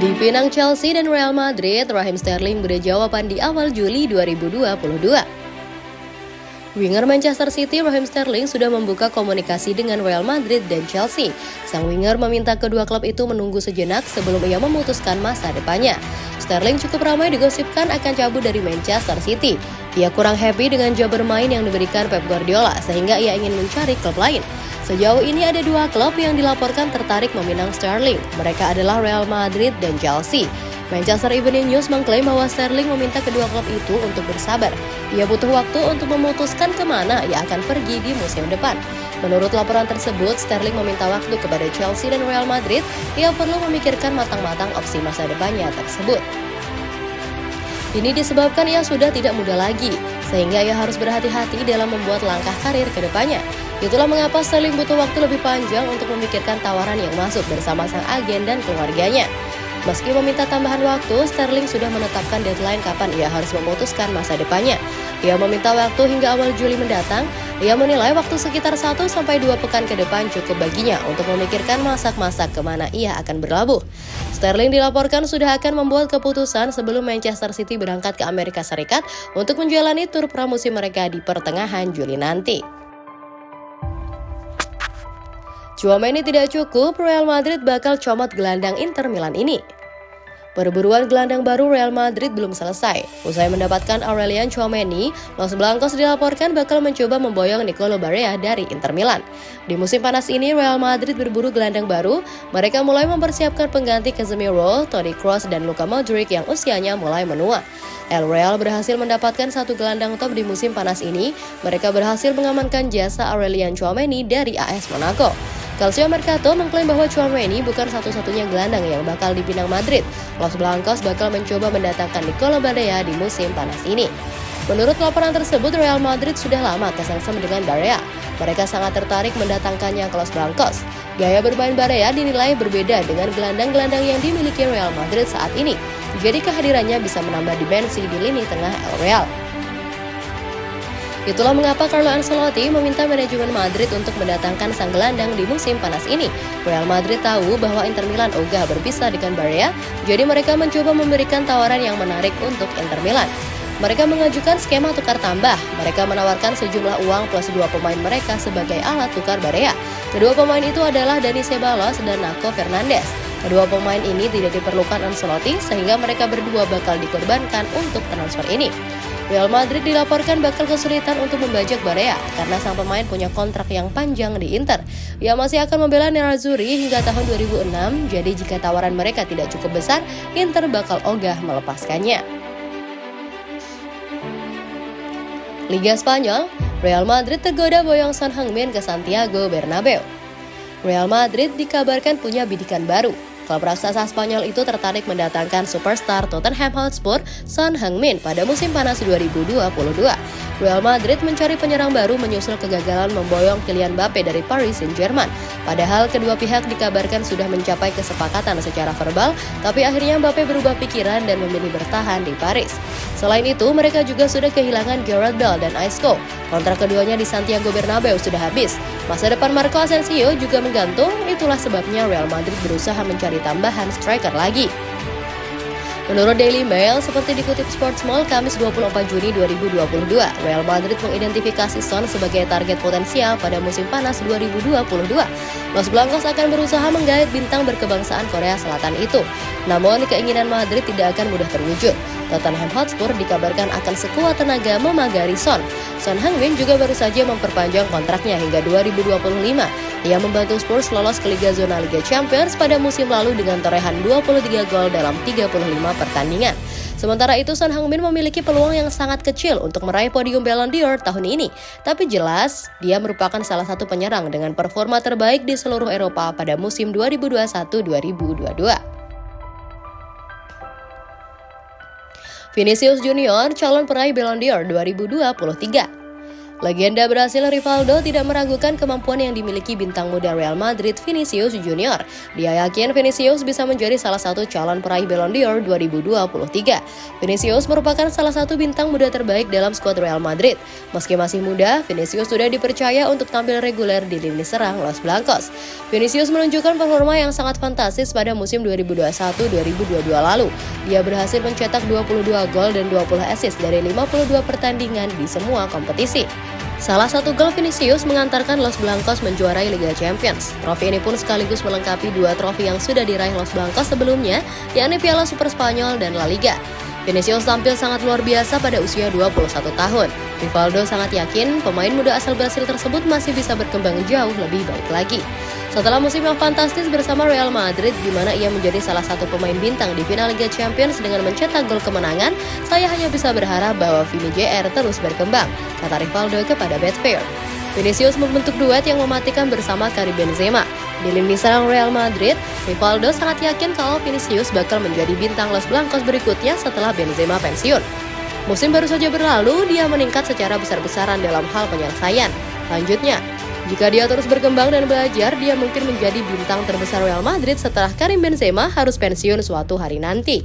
Di Pinang Chelsea dan Real Madrid, Raheem Sterling beri jawaban di awal Juli 2022. Winger Manchester City Raheem Sterling sudah membuka komunikasi dengan Real Madrid dan Chelsea. Sang winger meminta kedua klub itu menunggu sejenak sebelum ia memutuskan masa depannya. Sterling cukup ramai digosipkan akan cabut dari Manchester City. Ia kurang happy dengan job bermain yang diberikan Pep Guardiola sehingga ia ingin mencari klub lain. Sejauh ini ada dua klub yang dilaporkan tertarik meminang Sterling. Mereka adalah Real Madrid dan Chelsea. Manchester Evening News mengklaim bahwa Sterling meminta kedua klub itu untuk bersabar. Ia butuh waktu untuk memutuskan ke mana ia akan pergi di musim depan. Menurut laporan tersebut, Sterling meminta waktu kepada Chelsea dan Real Madrid. Ia perlu memikirkan matang-matang opsi masa depannya tersebut. Ini disebabkan ia sudah tidak muda lagi, sehingga ia harus berhati-hati dalam membuat langkah karir ke depannya. Itulah mengapa Sterling butuh waktu lebih panjang untuk memikirkan tawaran yang masuk bersama sang agen dan keluarganya. Meski meminta tambahan waktu, Sterling sudah menetapkan deadline kapan ia harus memutuskan masa depannya. Ia meminta waktu hingga awal Juli mendatang. Ia menilai waktu sekitar 1-2 pekan ke depan cukup baginya untuk memikirkan masak-masak ke mana ia akan berlabuh. Sterling dilaporkan sudah akan membuat keputusan sebelum Manchester City berangkat ke Amerika Serikat untuk menjalani tur pramusim mereka di pertengahan Juli nanti. Chouameni tidak cukup, Real Madrid bakal comot gelandang Inter Milan ini. Perburuan gelandang baru Real Madrid belum selesai. Usai mendapatkan Aurelian Chouameni, Los Blancos dilaporkan bakal mencoba memboyong Nicolo Barea dari Inter Milan. Di musim panas ini, Real Madrid berburu gelandang baru. Mereka mulai mempersiapkan pengganti Casemiro, Toni Kroos, dan Luka Modric yang usianya mulai menua. El Real berhasil mendapatkan satu gelandang top di musim panas ini. Mereka berhasil mengamankan jasa Aurelian Chouameni dari AS Monaco. Calcio Mercato mengklaim bahwa Chouameni bukan satu-satunya gelandang yang bakal dipinang Madrid. Los Blancos bakal mencoba mendatangkan Nicola Barea di musim panas ini. Menurut laporan tersebut, Real Madrid sudah lama kesengsem dengan Barea. Mereka sangat tertarik mendatangkannya ke Los Blancos. Gaya bermain Barea dinilai berbeda dengan gelandang-gelandang yang dimiliki Real Madrid saat ini. Jadi kehadirannya bisa menambah dimensi di lini tengah El Real. Itulah mengapa Carlo Ancelotti meminta manajemen Madrid untuk mendatangkan sang gelandang di musim panas ini. Real Madrid tahu bahwa Inter Milan ogah berpisah dengan Barea, jadi mereka mencoba memberikan tawaran yang menarik untuk Inter Milan. Mereka mengajukan skema tukar tambah. Mereka menawarkan sejumlah uang plus dua pemain mereka sebagai alat tukar Barea. Kedua pemain itu adalah Dani Ceballos dan Naco Fernandes. Kedua pemain ini tidak diperlukan Ancelotti sehingga mereka berdua bakal dikorbankan untuk transfer ini. Real Madrid dilaporkan bakal kesulitan untuk membajak Barea karena sang pemain punya kontrak yang panjang di Inter. Ia masih akan membela Nerazzurri hingga tahun 2006, jadi jika tawaran mereka tidak cukup besar, Inter bakal ogah melepaskannya. Liga Spanyol, Real Madrid tergoda boyong Son Heung-min ke Santiago Bernabeu. Real Madrid dikabarkan punya bidikan baru, Klub raksasa Spanyol itu tertarik mendatangkan superstar Tottenham Hotspur Son Heung-min pada musim panas 2022. Real Madrid mencari penyerang baru menyusul kegagalan memboyong Kylian Mbappe dari Paris Saint-Germain. Padahal kedua pihak dikabarkan sudah mencapai kesepakatan secara verbal, tapi akhirnya Mbappe berubah pikiran dan memilih bertahan di Paris. Selain itu, mereka juga sudah kehilangan Gareth Bale dan Isco. Kontrak keduanya di Santiago Bernabeu sudah habis. Masa depan Marco Asensio juga menggantung, itulah sebabnya Real Madrid berusaha mencari tambahan striker lagi. Menurut Daily Mail, seperti dikutip Sports Mall Kamis 24 Juni 2022, Real Madrid mengidentifikasi Son sebagai target potensial pada musim panas 2022. Los Blancos akan berusaha menggait bintang berkebangsaan Korea Selatan itu. Namun, keinginan Madrid tidak akan mudah terwujud. Tottenham Hotspur dikabarkan akan sekuat tenaga memagari Son. Son Heung-min juga baru saja memperpanjang kontraknya hingga 2025. Ia membantu Spurs lolos ke Liga Zona Liga Champions pada musim lalu dengan torehan 23 gol dalam 35 pertandingan. Sementara itu, Son Heung-min memiliki peluang yang sangat kecil untuk meraih podium Ballon d'Or tahun ini. Tapi jelas, dia merupakan salah satu penyerang dengan performa terbaik di seluruh Eropa pada musim 2021-2022. Vinicius Junior calon peraih Ballon d'Or 2023. Legenda Brasil Rivaldo tidak meragukan kemampuan yang dimiliki bintang muda Real Madrid Vinicius Junior. Dia yakin Vinicius bisa menjadi salah satu calon peraih Ballon d'Or 2023. Vinicius merupakan salah satu bintang muda terbaik dalam skuad Real Madrid. Meski masih muda, Vinicius sudah dipercaya untuk tampil reguler di lini serang Los Blancos. Vinicius menunjukkan performa yang sangat fantastis pada musim 2021-2022 lalu. Dia berhasil mencetak 22 gol dan 20 assist dari 52 pertandingan di semua kompetisi. Salah satu gol Vinicius mengantarkan Los Blancos menjuarai Liga Champions. Trofi ini pun sekaligus melengkapi dua trofi yang sudah diraih Los Blancos sebelumnya, yakni Piala Super Spanyol dan La Liga. Vinicius tampil sangat luar biasa pada usia 21 tahun. Rivaldo sangat yakin pemain muda asal Brasil tersebut masih bisa berkembang jauh lebih baik lagi. Setelah musim yang fantastis bersama Real Madrid di mana ia menjadi salah satu pemain bintang di final Liga Champions dengan mencetak gol kemenangan, saya hanya bisa berharap bahwa Vini JR terus berkembang, kata Rivaldo kepada Betfair. Vinicius membentuk duet yang mematikan bersama Karim Benzema. Di lini serang Real Madrid, Rivaldo sangat yakin kalau Vinicius bakal menjadi bintang Los Blancos berikutnya setelah Benzema pensiun. Musim baru saja berlalu, dia meningkat secara besar-besaran dalam hal penyelesaian. Lanjutnya, jika dia terus berkembang dan belajar, dia mungkin menjadi bintang terbesar Real Madrid setelah Karim Benzema harus pensiun suatu hari nanti.